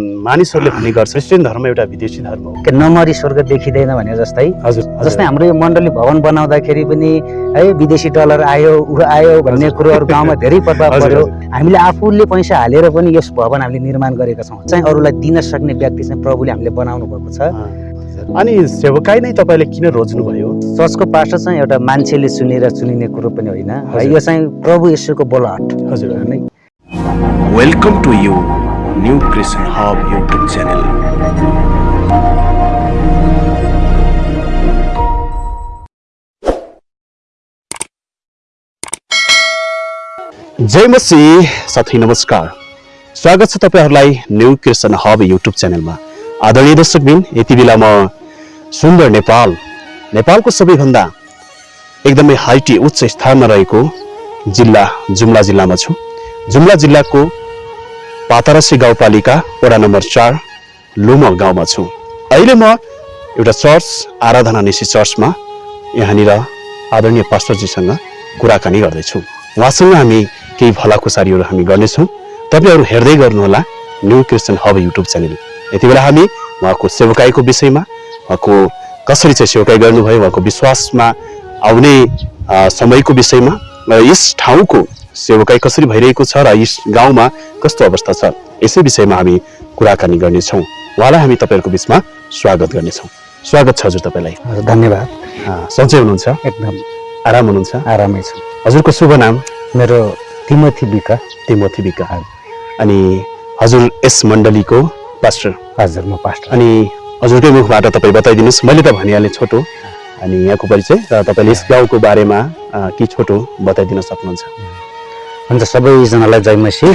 मानिसहरूले भन्ने गर्छ। क्रिस्चियन धर्म एउटा विदेशी धर्म हो। के नमरी स्वर्ग देखिँदैन भने जस्तै? हजुर जस्तै हाम्रो यो मण्डली भवन बनाउँदाखेरि पनि है विदेशी डलर आयो ऊ आयो भन्ने। कुरोहरू गाउँमा धेरै प्रभाव पर्यो। हामीले आफूले पैसा हालेर पनि यस भवन हामीले निर्माण गरेका छौँ। चाहिँ अरूलाई दिन सक्ने व्यक्ति चाहिँ प्रभुले हामीले बनाउनु भएको छ। अनि सेवकाई नै तपाईँले किन रोज्नुभयो? चर्चको पास्टर चाहिँ एउटा मान्छेले चुनेर चुनिने कुरो पनि होइन। यो चाहिँ प्रभु यशुको बोलाहट हजुर। नै Welcome to New Christian Hub YouTube channel. जय मसी साथै नमस्कार। स्वागत छ तपाईँहरूलाई न्यू क्रिस्चियन हब युट्युब च्यानलमा आदरणीय दर्शकबिन यति बेला म सुन्दर नेपाल नेपालको सबैभन्दा एकदमै हाइटी उच्च स्थानमा रहेको जिल्ला जुम्ला जिल्लामा छु। जुम्ला जिल्लाको पातरसी गाउँपालिका वडा नम्बर चार लुम गाउँमा छु। अहिले म एउटा चर्च आराधना निसी चर्चमा यहाँनिर आदरणीय पास्टरजीसँग कुराकानी गर्दैछु। उहाँसँग हामी केही भलाखुसारीहरू हामी गर्नेछौँ। तपाईँहरू हेर्दै गर्नुहोला New Christian Hub YouTube channel. यति बेला हामी उहाँको सेवकाईको विषयमा उहाँको कसरी चाहिँ सेवकाई गर्नुभयो उहाँको विश्वासमा आउने समयको विषयमा र यस ठाउँको सेवकाई कसरी भइरहेको छ र यस गाउँमा कस्तो अवस्था छ यसै विषयमा हामी कुराकानी गर्नेछौँ। उहाँलाई हामी तपाईँहरूको बिचमा स्वागत गर्नेछौँ। स्वागत छ हजुर तपाईँलाई। धन्यवाद। सन्चै हुनुहुन्छ? एकदम। आराम हुनुहुन्छ? आरामै छु। हजुरको शुभ नाम? मेरो तिमोथी बिका। तिमोथी विका अनि हजुर यस मण्डलीको पास्टर। हजुर म पास्टर। अनि हजुरकै मुखबाट तपाईँ बताइदिनुहोस्। मैले त भनिहालेँ छोटो। अनि यहाँको परिचय र तपाईँले यस गाउँको बारेमा के छोटो बताइदिन सक्नुहुन्छ। हुन्छ सबैजनालाई जयमसी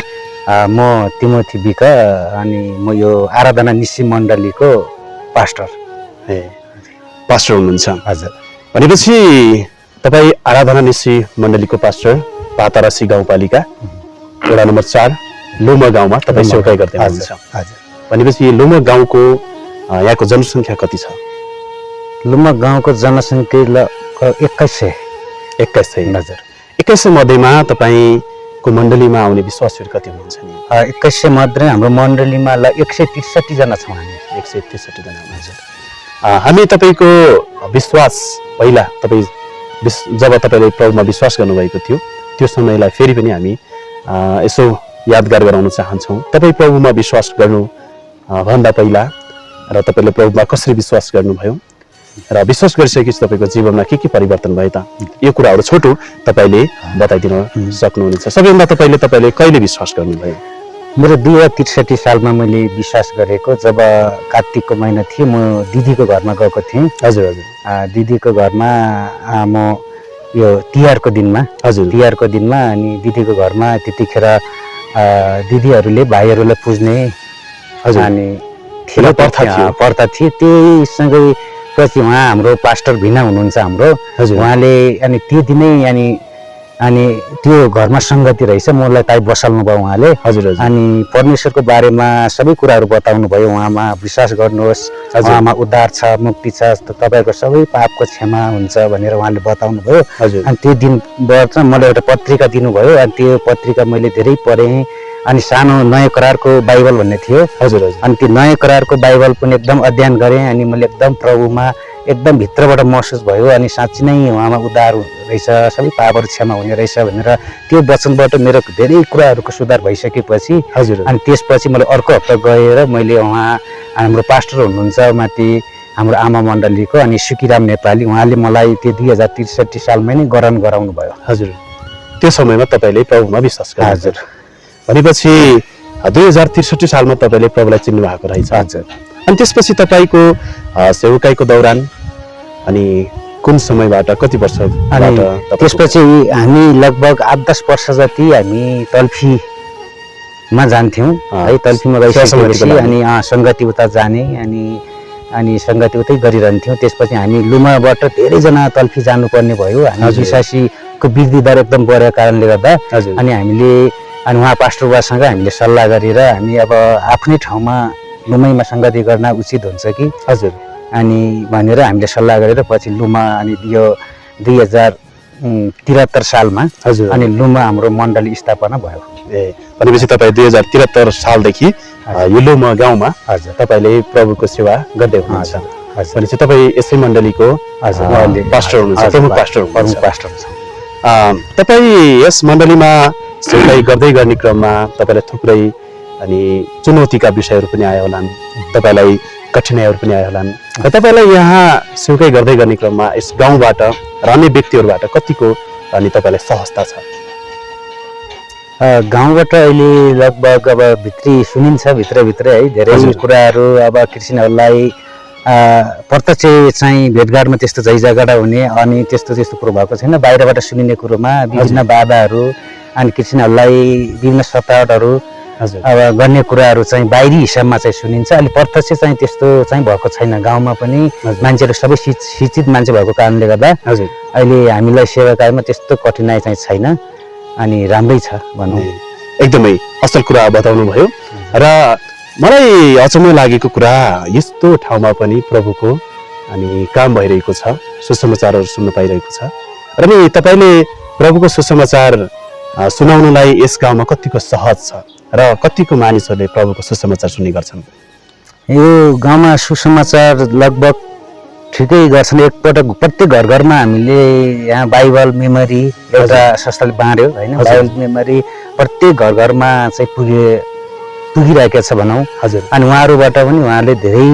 म तिमोथी बिका अनि म यो आराधना निसी मण्डलीको पास्टर। ए पास्टर हुनुहुन्छ। हजुर। भनेपछि तपाईँ आराधना निसी मण्डलीको पास्टर पातारासी गाउँपालिका वडा नम्बर चार लोमा गाउँमा तपाईँ सेवकाई गर्दै हुनुहुन्छ। हजुर। भनेपछि लोमा गाउँको यहाँको जनसङ्ख्या कति छ? लुम्बा गाउँको जनसङ्ख्या एक्काइस सय। एक्काइस सय। हजुर। एक्काइस सय मध्येमा तपाईँको मण्डलीमा आउने विश्वासहरू कति हुनुहुन्छ नि? एक्काइस सय मध्ये हाम्रो मण्डलीमा ल एक सय त्रिसठीजना छौँ हामी। एक सय त्रिसठीजना हुनुहुन्छ। हामी तपाईँको विश्वास पहिला तपाईँ विश जब तपाईँले प्रभुमा विश्वास गर्नुभएको थियो त्यो समयलाई फेरि पनि हामी यसो यादगार गराउन चाहन्छौँ। तपाईँ प्रभुमा विश्वास गर्नु भन्दा पहिला र तपाईँले प्रभुमा कसरी विश्वास गर्नुभयो र विश्वास गरिसकेपछि तपाईँको जीवनमा के के परिवर्तन भयो त? यो कुराहरू छोटो तपाईँले बताइदिन सक्नुहुनेछ। सबैभन्दा तपाईँले तपाईँले कहिले विश्वास गर्नुभयो? मेरो दुई हजार त्रिसठी सालमा मैले विश्वास गरेको जब कार्तिकको महिना थियो म दिदीको घरमा गएको थिएँ। हजुर हजुर। दिदीको घरमा म यो तिहारको दिनमा हजुर। तिहारको दिनमा अनि दिदीको घरमा त्यतिखेर दिदीहरूले भाइहरूलाई पुज्ने हजुर। अनि प्रथा थियो। प्रथा थियो त्यहीसँगै पछि उहाँ हाम्रो पास्टर भिना हुनुहुन्छ हाम्रो। हजुर। उहाँले अनि त्यो दिनै अनि अनि त्यो घरमा सङ्गति रहेछ मलाई ताइ बसाल्नु भयो उहाँले। हजुर हजुर। अनि परमेश्वरको बारेमा सबै कुराहरू बताउनु भयो उहाँमा। विश्वास गर्नुहोस्। उहाँमा उद्धार छ मुक्ति छ त तपाईँहरूको सबै पापको क्षमा हुन्छ भनेर उहाँले बताउनु भयो। हजुर। अनि त्यो दिनबाट मलाई एउटा पत्रिका दिनुभयो। अनि त्यो पत्रिका मैले धेरै पढेँ। अनि सानो नयाँ करारको बाइबल भन्ने थियो। हजुर हजुर। अनि त्यो नयाँ करारको बाइबल पनि एकदम अध्ययन गरेँ अनि मैले एकदम प्रभुमा एकदम भित्रबाट महसुस भयो अनि साँच्ची नै उहाँमा उद्धार रहेछ सबै पापहरू क्षमा हुने रहेछ भनेर त्यो वचनबाट मेरो धेरै कुराहरूको सुधार भइसकेपछि हजुर अनि त्यसपछि मैले अर्को हप्ता गएर मैले उहाँ हाम्रो पास्टर हुनुहुन्छ माथि हाम्रो आमा मण्डलीको अनि सुकिराम नेपाली उहाँले मलाई त्यो दुई हजार त्रिसठी सालमै नै गरान गराउनु भयो हजुर। त्यो समयमा तपाईँले प्रभुमा विश्वास गर्नु हजुर। भनेपछि दुई हजार त्रिसठी सालमा तपाईँले प्रभुलाई चिन्नु भएको रहेछ। हजुर। अनि त्यसपछि तपाईँको सेवकाईको दौरान अनि कुन समयबाट कति अनि तपाईँको- त्यसपछि हामी लगभग आठ दस वर्ष जति हामी तल्फीमा जान्थ्यौँ। है तल्फीमा गइसकेपछि। अनि सङ्गति उता जाने अनि अनि सङ्गति उतै गरिरहन्थ्यौँ। त्यसपछि हामी लुमाबाट धेरैजना तल्फी जानुपर्ने भयो। हामी हजुर। विश्वासीको वृद्धि दर एकदम बढेको कारणले गर्दा अनि हामीले अनि उहाँ पास्टर बुवासँग हामीले सल्लाह गरेर हामी अब आफ्नै ठाउँमा लुमैमा सङ्गति गर्न उचित हुन्छ कि? हजुर। अनि भनेर हामीले सल्लाह गरेर पछि लुमा अनि यो दुई हजार त्रिहत्तर सालमा हजुर। अनि लुमा हाम्रो मण्डली स्थापना भयो। ए भनेपछि तपाईँ दुई हजार त्रिहत्तर सालदेखि अ, युलोमा गाउँमा हजुर। तपाईँले प्रभुको सेवा गर्दै हुनुहुन्छ। हजुर। भनेपछि तपाईँ यसै मण्डलीको हजुर। पास्टर हुनुहुन्छ प्रमुख पास्टर प्रमुख पास्टर तपाईँ यस मण्डलीमा सेवाई गर्दै गर्ने क्रममा तपाईँलाई थुप्रै अनि चुनौतीका विषयहरू पनि आयो होलान् तपाईँलाई कठिनाइहरू पनि आयो होलान्। र तपाईँलाई यहाँ सेवकाई गर्दै गर्ने क्रममा यस गाउँबाट र अन्य व्यक्तिहरूबाट कतिको अनि तपाईँलाई सहजता छ? गाउँबाट अहिले लगभग अब भित्री सुनिन्छ भित्रभित्रै है धेरै। कुराहरू अब अ, प्रत्यक्ष चाहिँ भेटघाटमा त्यस्तो झैझगडा हुने अनि त्यस्तो त्यस्तो कुरो भएको छैन। बाहिरबाट सुनिने कुरोमा विभिन्न बाधाहरू अनि क्रिस्चियनहरूलाई विभिन्न सतावटहरू हजुर। अब गर्ने कुराहरू चाहिँ बाहिरी हिसाबमा चाहिँ सुनिन्छ। अनि प्रत्यक्ष चाहिँ त्यस्तो चाहिँ भएको छैन। गाउँमा पनि। मान्छेहरू सबै शिक्षित मान्छे भएको कारणले गर्दा हजुर। अहिले हामीलाई सेवाकायमा त्यस्तो कठिनाइ चाहिँ छैन अनि राम्रै छ भनौँ। एकदमै असल कुरा बताउनु भयो र मलाई अचम्म लागेको कुरा यस्तो ठाउँमा पनि प्रभुको अनि काम भइरहेको छ सुसमाचारहरू सुन्न पाइरहेको छ। र नि तपाईँले प्रभुको सुसमाचार सुनाउनलाई यस गाउँमा कतिको सहज छ र कतिको मानिसहरूले प्रभुको सुसमाचार सुन्ने गर्छन्? यो गाउँमा सुसमाचार लगभग ठिकै गर्छन्। एकपटक प्रत्येक घर घरमा हामीले यहाँ बाइबल मेमोरी एउटा संस्थाले बाँड्यो होइन। बाइबल मेमोरी प्रत्येक घर घरमा चाहिँ पुगे पुगिरहेको छ भनौँ। हजुर। अनि उहाँहरूबाट पनि उहाँले धेरै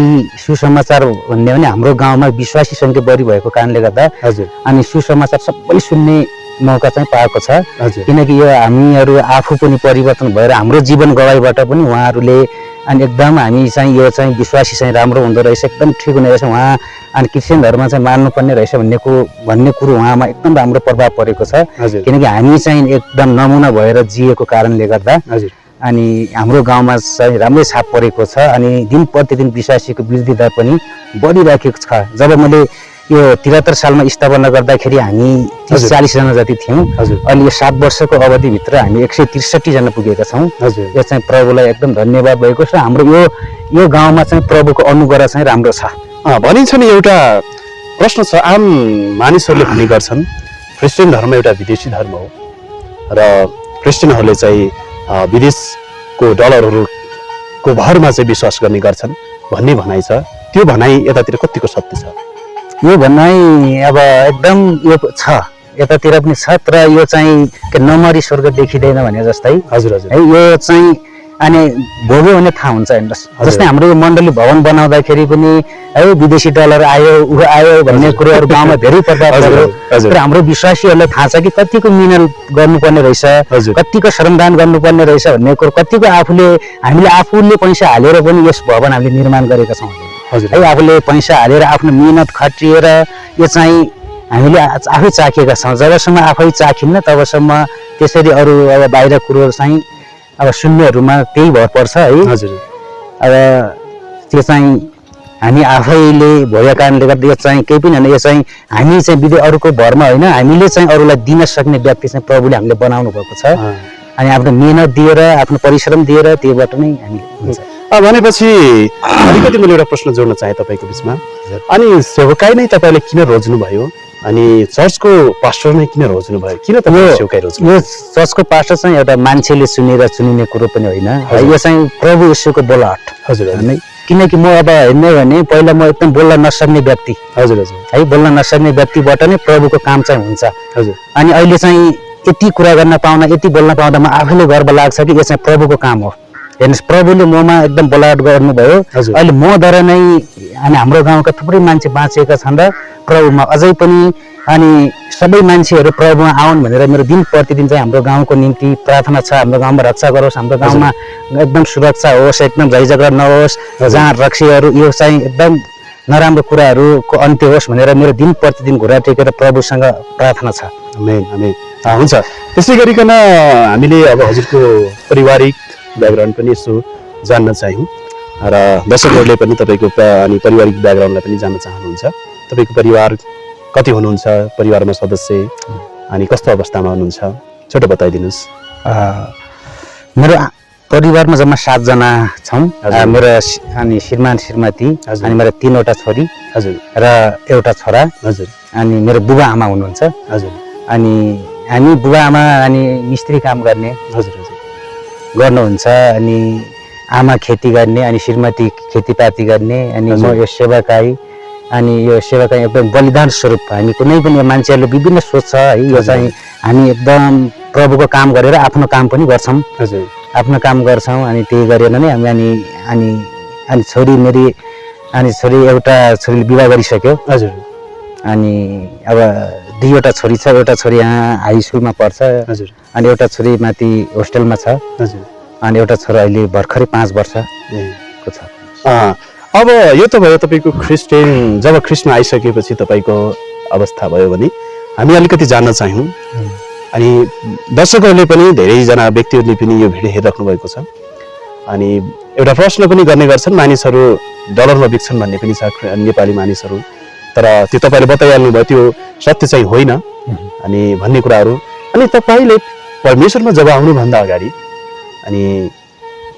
सुसमाचार भन्ने भने हाम्रो गाउँमा विश्वासी सङ्ख्या बढी भएको कारणले गर्दा हजुर। अनि सुसमाचार सबैले सुन्ने मौका चाहिँ पाएको छ। किनकि यो हामीहरू आफू पनि परिवर्तन भएर हाम्रो जीवन गवाईबाट पनि उहाँहरूले अनि एकदम हामी चाहिँ यो चाहिँ विश्वासी चाहिँ राम्रो हुँदो रहेछ एकदम ठिक हुने रहेछ। उहाँ अनि क्रिस्चियन धर्म चाहिँ मान्नुपर्ने रहेछ भन्ने कुरो भन्ने कुरो उहाँमा एकदम राम्रो प्रभाव परेको छ। किनकि हामी चाहिँ एकदम नमुना भएर जिएको कारणले गर्दा हजुर। अनि हाम्रो गाउँमा चाहिँ राम्रै छाप परेको छ। अनि दिन प्रतिदिन विश्वासीको वृद्धि दर पनि बढिराखेको छ। जब मैले यो त्रिहत्तर सालमा स्थापना गर्दाखेरि हामी तिस। चालिसजना जति थियौँ हजुर। अहिले यो सात वर्षको अवधिभित्र हामी एक सय त्रिसठीजना पुगेका छौँ। हजुर। यो चाहिँ प्रभुलाई एकदम धन्यवाद भएको छ। हाम्रो यो यो गाउँमा चाहिँ प्रभुको अनुग्रह चाहिँ राम्रो छ। भनिन्छ नि एउटा प्रश्न छ। आम मानिसहरूले भन्ने गर्छन् क्रिस्चियन धर्म एउटा विदेशी धर्म हो र क्रिस्चियनहरूले चाहिँ विदेशको डलरहरूको भरमा चाहिँ विश्वास गर्ने गर्छन् भन्ने भनाइ छ। त्यो भनाइ यतातिर कतिको सत्य छ? यो भनाइ अब एकदम यो छ। यतातिर पनि छ तर यो चाहिँ के नमरी स्वर्ग देखिँदैन भने जस्तै। हजुर हजुर। है यो चाहिँ अनि भोग्यो भने थाहा हुन्छ हेर्नुहोस्। जस्तै हाम्रो यो मण्डली भवन बनाउँदाखेरि पनि है विदेशी डलर आयो ऊ आयो भन्ने कुरोहरू गाउँमा धेरै हजुर। तर हाम्रो विश्वासीहरूलाई थाहा छ कि कतिको मिहिनेत गर्नुपर्ने रहेछ। कतिको श्रमदान गर्नुपर्ने रहेछ भन्ने कुरो कतिको आफूले हामीले आफूले पैसा हालेर पनि यस भवन हामीले निर्माण गरेका छौँ। हजुर। है आफूले पैसा हालेर आफ्नो मिहिनेत खटिएर यो चाहिँ हामीले आफै चाखेका छौँ। जबसम्म आफै चाखिन्न तबसम्म त्यसरी अरू अब बाहिर कुरो चाहिँ अब सुन्नेहरूमा त्यही भर पर्छ है। हजुर। अब त्यो चाहिँ हामी आफैले भएको कारणले गर्दा यो चाहिँ केही पनि होइन यो चाहिँ हामी चाहिँ विधि अरूको भरमा होइन हामीले चाहिँ अरूलाई दिन सक्ने व्यक्ति चाहिँ प्रभुले हामीले बनाउनु भएको छ। अनि आफ्नो मिहिनेत दिएर आफ्नो परिश्रम दिएर त्योबाट नै हामीले हुन्छ। भनेपछि अलिकति मैले एउटा प्रश्न जोड्न चाहेँ तपाईँको बिचमा। अनि सेवकाई नै तपाईँले किन रोज्नुभयो? अनि चर्चको पास्टर नै किन रोज्नुभयो? किन सेवकाई रोज्नु यो चर्चको पास्टर चाहिँ एउटा मान्छेले सुनेर चुनिने कुरो पनि होइन। यो चाहिँ प्रभु यीशुको बोलाहट हजुर किनकि म अब हेर्ने हो भने पहिला म एकदम बोल्न नसक्ने व्यक्ति। हजुर हजुर। है बोल्न नसक्ने व्यक्तिबाट नै प्रभुको काम चाहिँ हुन्छ। हजुर। अनि अहिले चाहिँ यति कुरा गर्न पाउँदा यति बोल्न पाउँदा म आफैले गर्व लाग्छ कि यो चाहिँ प्रभुको काम हो। हेर्नुहोस् प्रभुले ममा एकदम बोलावट गर्नुभयो। अहिले मद्वारा नै अनि हाम्रो गाउँका थुप्रै मान्छे बाँचेका छन् र प्रभुमा अझै पनि अनि सबै मान्छेहरू प्रभुमा आउन् भनेर मेरो दिन प्रतिदिन चाहिँ हाम्रो गाउँको निम्ति प्रार्थना छ हाम्रो गाउँमा रक्षा गरोस् हाम्रो गाउँमा एकदम सुरक्षा होस् एकदम झैझगडा नहोस् जहाँ रक्सीहरू यो चाहिँ एकदम नराम्रो कुराहरूको अन्त्य होस् भनेर मेरो दिन प्रतिदिन घुरा टेकेर प्रभुसँग प्रार्थना छ। हुन्छ। त्यसै गरिकन हामीले अब हजुरको पारिवारिक ब्याकग्राउन्ड पनि यसो जान्न चाह्यौँ। र दर्शकहरूले पनि तपाईँको अनि पारिवारिक ब्याकग्राउन्डलाई पनि जान्न चाहनुहुन्छ। तपाईँको परिवार कति हुनुहुन्छ? परिवारमा सदस्य अनि कस्तो अवस्थामा हुनुहुन्छ? छोटो बताइदिनुहोस्। मेरो परिवारमा जम्मा सातजना छौँ। मेरो अनि श्रीमान श्रीमती। अनि मेरो तिनवटा छोरी हजुर। र एउटा छोरा। हजुर। अनि मेरो बुबा आमा हुनुहुन्छ। हजुर। अनि हामी बुबा आमा अनि मिस्त्री काम गर्ने हजुर। गर्नुहुन्छ अनि आमा खेती गर्ने अनि श्रीमती खेतीपाती गर्ने अनि म। यो सेवाकाई अनि यो सेवाकाई एकदम बलिदान स्वरूप हामी कुनै पनि मान्छेहरूले विभिन्न सोच्छ है यो। चाहिँ हामी एकदम प्रभुको काम गरेर आफ्नो काम पनि गर्छौँ हजुर आफ्नो काम गर्छौँ अनि त्यही गरेर नै हामी अनि अनि अनि छोरी मेरी अनि छोरी एउटा छोरीले विवाह गरिसक्यो हजुर अनि अब दुईवटा छोरी छ एउटा छोरी यहाँ हाई स्कुलमा पढ्छ हजुर। अनि एउटा छोरी माथि होस्टेलमा छ। हजुर। अनि एउटा छोरा अहिले भर्खरै पाँच ए। वर्षको छ। अब यो त भयो तपाईँको क्रिस्चियन जब ख्रिस्टमा आइसकेपछि तपाईँको अवस्था भयो भने हामी अलिकति जान्न चाह्यौँ। अनि दर्शकहरूले पनि धेरैजना व्यक्तिहरूले पनि यो भिडियो हेरिराख्नु भएको छ। अनि एउटा प्रश्न पनि गर्ने गर्छन् मानिसहरू डलरमा बिक्छन् भन्ने पनि छ नेपाली मानिसहरू। तर त्यो तपाईँले बताइहाल्नु भयो त्यो सत्य चाहिँ होइन। अनि भन्ने कुराहरू। अनि तपाईँले परमेश्वरमा जब आउनुभन्दा अगाडि अनि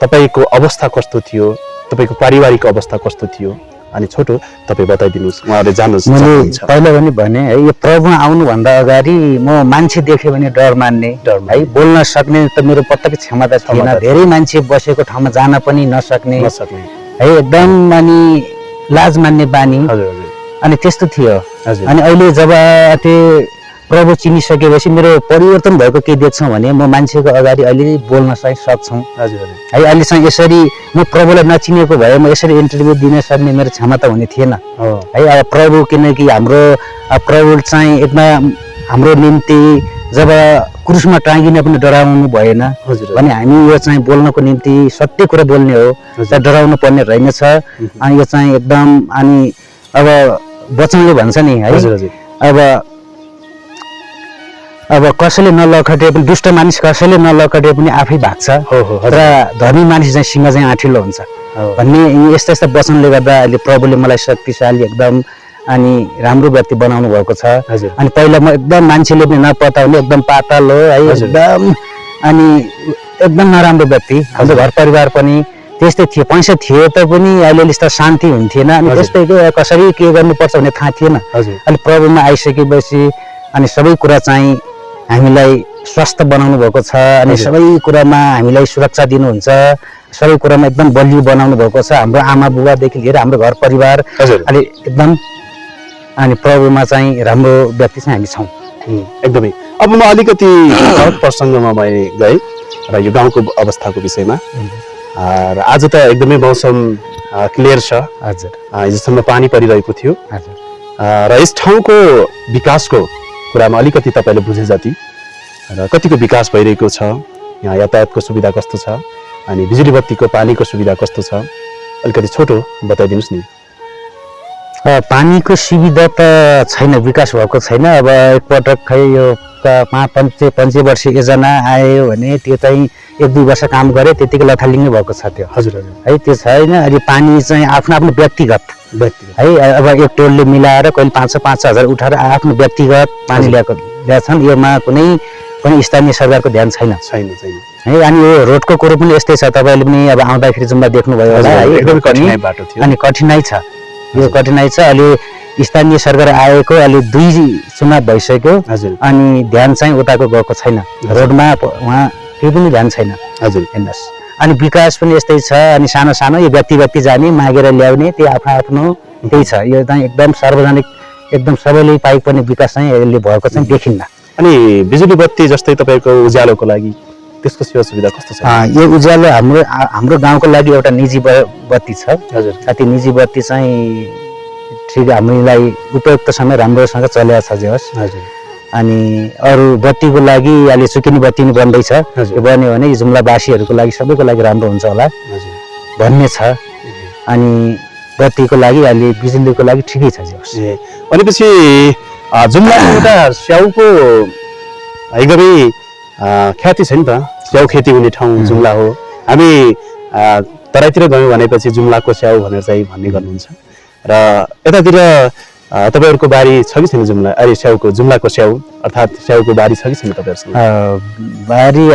तपाईँको अवस्था कस्तो थियो तपाईँको पारिवारिक अवस्था कस्तो थियो अनि छोटो तपाईँ बताइदिनुहोस् उहाँहरूले जान्न मैले पहिला पनि भने है यो प्रभुमा आउनुभन्दा अगाडि म मान्छे देख्यो भने डर मान्ने। डर है बोल्न सक्ने त मेरो पत्ताकै क्षमता थिएन। थिएन। धेरै मान्छे बसेको ठाउँमा जान पनि नसक्ने। नसक्ने। है एकदम अनि लाज मान्ने बानी। हजुर हजुर। अनि त्यस्तो थियो। अनि अहिले जब त्यो प्रभु चिनिसकेपछि मेरो परिवर्तन भएको के देख्छौँ भने म मान्छेको अगाडि अहिले बोल्न चाहिँ सक्छौँ। हजुर है अहिलेसम्म यसरी म प्रभुलाई नचिनेको भए म यसरी इन्टरभ्यू दिन सक्ने मेरो क्षमता हुने थिएन। हो। अब प्रभु किनकि हाम्रो प्रभु चाहिँ एकदम हाम्रो निम्ति जब क्रुसमा टाँगिन पनि डराउनु भएन। हजुर। भने हामी यो चाहिँ बोल्नको निम्ति सत्य कुरा बोल्ने हो। डराउनु पर्ने रहेनछ। अनि यो चाहिँ एकदम अनि अब वचनले भन्छ नि है? हजुर हजुर। अब अब कसैले नलखटे पनि दुष्ट मानिस कसैले नलखटे पनि आफै भाग्छ। हो हो र धनी मानिस चाहिँ सिंह चाहिँ आठिलो हुन्छ। भन्ने यस्ता यस्ता वचनले गर्दा अहिले प्रभुले मलाई शक्तिशाली एकदम अनि राम्रो व्यक्ति बनाउनु भएको छ। हजुर। अनि पहिला म एकदम मान्छेले पनि नपताउने एकदम पातल हो। एकदम अनि एकदम नराम्रो व्यक्ति। हाम्रो घर परिवार पनि त्यस्तै थियो पैसा थियो त पनि अहिले यस्तो शान्ति हुन्थेन अनि हजुर। त्यस्तै के कसरी के गर्नुपर्छ भन्ने थाहा थिएन। अनि प्रभुमा आइसकेपछि अनि सबै कुरा चाहिँ हामीलाई स्वस्थ बनाउनु भएको छ अनि। सबै कुरामा हामीलाई सुरक्षा दिनुहुन्छ सबै कुरामा एकदम बलियो बनाउनु भएको छ। हाम्रो आमा बुबादेखि लिएर हाम्रो घर परिवार अनि एकदम अनि प्रभुमा चाहिँ राम्रो व्यक्ति चाहिँ हामी छौँ। एकदमै। अब म अलिकति प्रसङ्गमा मैले गएँ र यो गाउँको अवस्थाको विषयमा। र आज त एकदमै मौसम क्लियर छ। हजुर। हिजोसम्म पानी परिरहेको थियो। हजुर। र यस ठाउँको विकासको कुरामा अलिकति तपाईँले बुझे जति। र कतिको विकास भइरहेको छ यहाँ यातायातको सुविधा कस्तो छ अनि बिजुली बत्तीको पानीको सुविधा कस्तो छ अलिकति छोटो बताइदिनुहोस् नि। पानीको सुविधा त छैन विकास भएको छैन। अब एकपटक खै यो पाँच पञ्चे पञ्चवर्ष योजना आयो भने त्यो चाहिँ एक दुई वर्ष काम गरे त्यतिकै लथालिङ्गै भएको छ त्यो। हजुर हजुर। है त्यो छैन। अहिले पानी चाहिँ आफ्नो आफ्नो व्यक्तिगत। है अब एक टोलले मिलाएर कहिले पाँच सय पाँच हजार उठाएर आफ्नो व्यक्तिगत पानी। ल्याएको ल्याएछन् योमा कुनै पनि स्थानीय सरकारको ध्यान छैन। छैन छैन। है अनि यो रोडको कुरो पनि यस्तै छ। तपाईँले पनि अब आउँदाखेरि जुम्बा देख्नुभयो होला। है एकदमै रोड पनि। कठिनाइ बाटो थियो। अनि कठिनाइ छ। यो कठिनाइ छ। अहिले स्थानीय सरकार आएको अहिले दुई चुनाव भइसक्यो। हजुर। अनि ध्यान चाहिँ उताको गएको छैन। रोडमा उहाँ केही पनि ध्यान छैन। हजुर। हेर्नुहोस्। अनि विकास पनि यस्तै छ। अनि सानो सानो यो व्यक्ति व्यक्ति जाने मागेर ल्याउने त्यो आफ्नो आफ्नो त्यही छ। यो चाहिँ एकदम सार्वजनिक एकदम सबैले पाइपर्ने विकास चाहिँ यसले भएको चाहिँ देखिन्न। अनि बिजुली बत्ती जस्तै तपाईँको उज्यालोको लागि त्यसको सेवा सुविधा कस्तो छ? यो उज्यालो हाम्रो हाम्रो गाउँको लागि एउटा निजी बत्ती छ। हजुर। त्यो निजी बत्ती चाहिँ ठिक हामीलाई उपयुक्त समय राम्रोसँग चलेको छ जे होस्। हजुर। अनि अरू बत्तीको लागि अहिले सुकिनी बत्ती नि बन्दैछ। त्यो बन्यो भने जुम्लावासीहरूको लागि सबैको लागि राम्रो हुन्छ होला। हजुर। भन्ने छ। अनि बत्तीको लागि अहिले बिजुलीको लागि ठिकै छ जे होस्। भनेपछि अ, जुम्लाको एउटा स्याउको एकदमै ख्याति छ नि त। स्याउ खेती हुने ठाउँ जुम्ला हो। हामी तराईतिर गयौँ भनेपछि जुम्लाको स्याउ भनेर चाहिँ भन्ने गर्नुहुन्छ। र यतातिर तपाईँहरूको बारी छ कि छैन जुम्ला? अरे स्याउको जुम्लाको स्याउ अर्थात् स्याउको बारी छ कि छैन तपाईँहरूसँग? बारी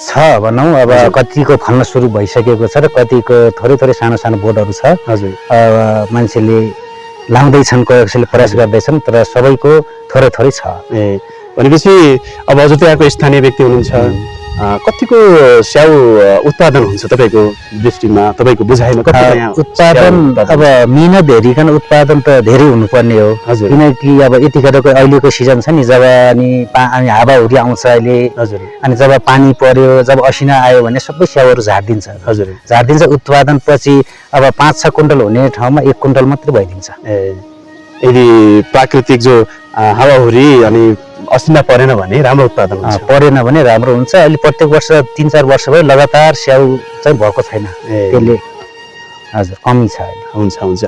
छ भनौँ। अब। कतिको फल्न सुरु भइसकेको छ र कतिको थोरै थोरै सानो सानो बोटहरू छ। हजुर। अब मान्छेले लाउँदैछन् कसैले प्रयास गर्दैछन् तर सबैको थोरै थोरै छ। ए भनेपछि अब हजुर त्यहाँको स्थानीय व्यक्ति हुनुहुन्छ। कतिको स्याउ उत्पादन हुन्छ तपाईँको दृष्टिमा? तपाईँको बुझाइमा कति उत्पादन अब मिहिनेत हेरिकन उत्पादन त धेरै हुनुपर्ने हो। हजुर। किनकि अब यतिखेरको अहिलेको सिजन छ नि जब अनि अनि हावाहुरी आउँछ अहिले हजुर। अनि जब पानी पर्यो जब असिना आयो भने सबै स्याउहरू झारिदिन्छ। हजुर। झारिदिन्छ उत्पादन पछि अब पाँच छ कुइन्टल हुने ठाउँमा एक कुइन्टल मात्रै भइदिन्छ। ए यदि प्राकृतिक जो हावाहुरी अनि असिना परेन भने राम्रो उत्पादन परेन भने राम्रो हुन्छ। अहिले प्रत्येक वर्ष तिन चार वर्ष भयो लगातार स्याउ चाहिँ भएको छैन। त्यसले हजुर कमी छ हुन्छ हुन्छ।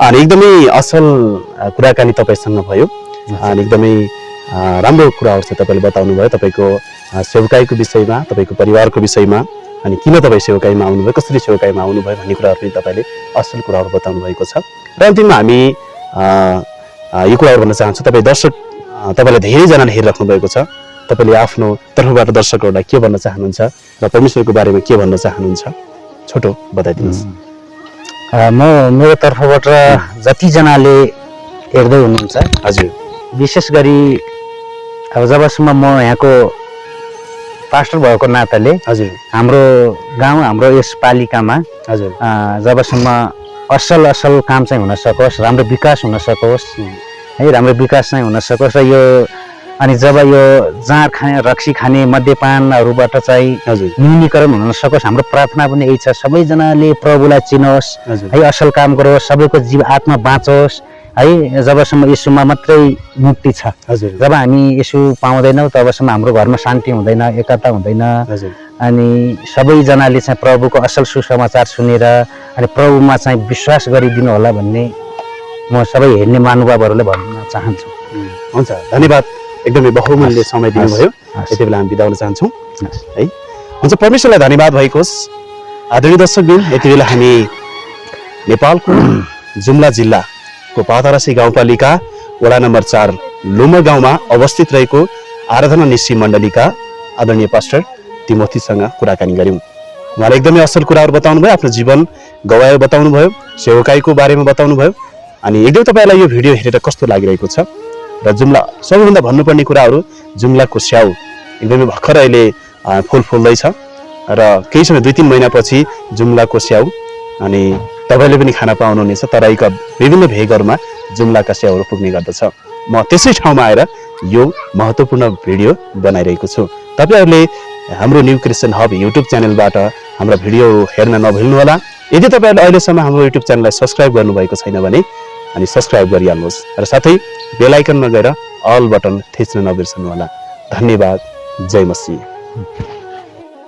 अनि एकदमै असल कुराकानी तपाईँसँग भयो। अनि एकदमै राम्रो कुराहरू चाहिँ तपाईँले बताउनु भयो तपाईँको सेवकाईको विषयमा तपाईँको परिवारको विषयमा अनि किन तपाईँ सेवकाईमा आउनुभयो कसरी सेवकाईमा आउनुभयो भन्ने कुराहरू पनि तपाईँले असल कुराहरू बताउनु भएको छ। र अन्तिममा हामी यो कुराहरू भन्न चाहन्छु तपाईँ दर्शक तपाईँलाई धेरैजनाले हेरिराख्नु भएको छ। तपाईँले आफ्नो तर्फबाट दर्शकहरूलाई के भन्न चाहनुहुन्छ र परमेश्वरको बारेमा के भन्न चाहनुहुन्छ छोटो बताइदिनुहोस्। म मेरो तर्फबाट जतिजनाले हेर्दै हुनुहुन्छ हजुर। विशेष गरी अब जबसम्म म यहाँको पास्टर भएको नाताले हजुर। हाम्रो गाउँ हाम्रो यस पालिकामा हजुर। जबसम्म असल असल काम चाहिँ हुन सकोस् राम्रो विकास हुन सकोस् है राम्रो विकास चाहिँ हुन सकोस् र यो अनि जब यो जाँड खाने रक्सी खाने मद्यपानहरूबाट चाहिँ हजुर। न्यूनीकरण हुन सकोस् हाम्रो प्रार्थना पनि यही छ सबैजनाले प्रभुलाई चिनोस् है असल काम गरोस् सबैको जीव आत्मा बाँचोस् है जबसम्म यसुमा मात्रै मुक्ति छ। हजुर। जब हामी यसु पाउँदैनौँ तबसम्म हाम्रो घरमा शान्ति हुँदैन एकता हुँदैन। हजुर। अनि सबैजनाले चाहिँ प्रभुको असल सुसमाचार सुनेर अनि प्रभुमा चाहिँ विश्वास गरिदिनु होला भन्ने म सबै हेर्ने महानुभावहरूलाई भन्न चाहन्छु। हुन्छ धन्यवाद। एकदमै बहुमूल्य समय दिनुभयो। यति बेला हामी बिदा हुन चाहन्छौँ। है हुन्छ परमेश्वरलाई धन्यवाद भएको होस् आदरणीय दर्शकबिन यति बेला हामी नेपालको जुम्ला जिल्लाको पातारासी गाउँपालिका वडा नम्बर चार लुमर गाउँमा अवस्थित रहेको आराधना निश्ची मण्डलीका आदरणीय पास्टर तिमोथीसँग कुराकानी गऱ्यौँ। उहाँले एकदमै असल कुराहरू बताउनु भयो आफ्नो जीवन गवायो बताउनु भयो सेवकाईको बारेमा बताउनु भयो अनि एकदमै तपाईँलाई यो भिडियो हेरेर कस्तो लागिरहेको छ? र जुम्ला सबैभन्दा भन्नुपर्ने कुराहरू जुम्लाको स्याउ एकदमै भर्खर अहिले फुल फुल्दैछ। र केही समय दुई तिन महिनापछि जुम्लाको स्याउ अनि तपाईँले पनि खान पाउनुहुनेछ तराईका विभिन्न भेगहरूमा जुम्लाका स्याउहरू पुग्ने गर्दछ। म त्यसै ठाउँमा आएर यो महत्त्वपूर्ण भिडियो बनाइरहेको छु। तपाईँहरूले हाम्रो न्यू क्रिस्चियन हब युट्युब च्यानलबाट हाम्रा भिडियोहरू हेर्न नभुल्नुहोला। यदि तपाईँहरूले अहिलेसम्म हाम्रो युट्युब च्यानललाई सब्सक्राइब गर्नुभएको छैन भने अनि सब्सक्राइब गरिहाल्नुहोस्। र साथै बेलायकनमा गएर अल बटन थिच्न नबिर्सनुहोला। धन्यवाद। जय मसिह।